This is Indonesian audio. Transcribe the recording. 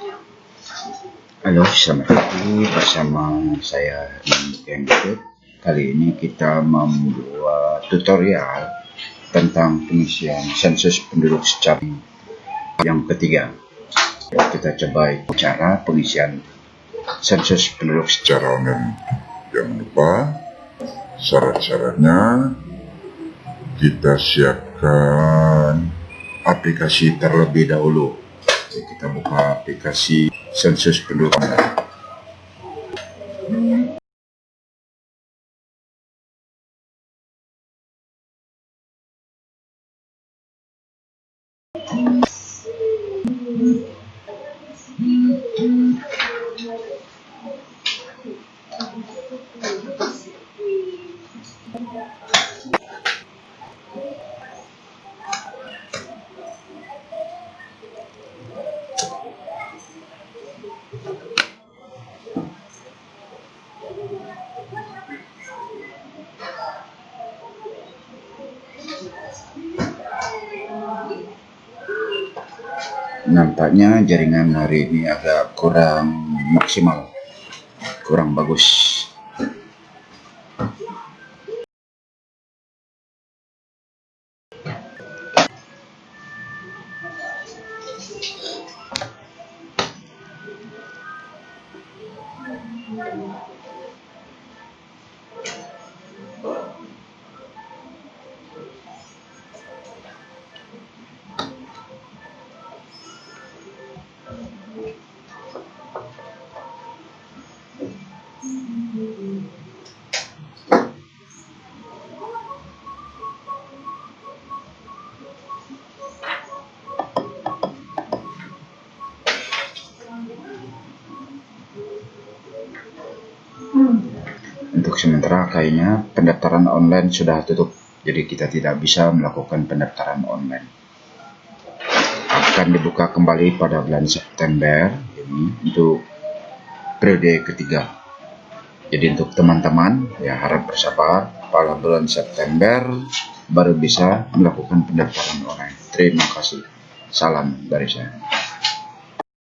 Halo, selamat pagi bersama saya Kembut. Kali ini kita membuat tutorial tentang pengisian sensus penduduk secara yang ketiga. Kita coba cara pengisian sensus penduduk secara online. Jangan lupa syarat-syaratnya kita siapkan aplikasi terlebih dahulu. Jadi kita buka aplikasi sensus penduduk online. Nampaknya jaringan hari ini agak kurang maksimal, kurang bagus. Untuk sementara kayaknya pendaftaran online sudah tutup, jadi kita tidak bisa melakukan pendaftaran online. Akan dibuka kembali pada bulan September ini untuk periode ketiga. Jadi untuk teman-teman ya harap bersabar pada bulan September baru bisa melakukan pendaftaran online. Terima kasih. Salam dari saya.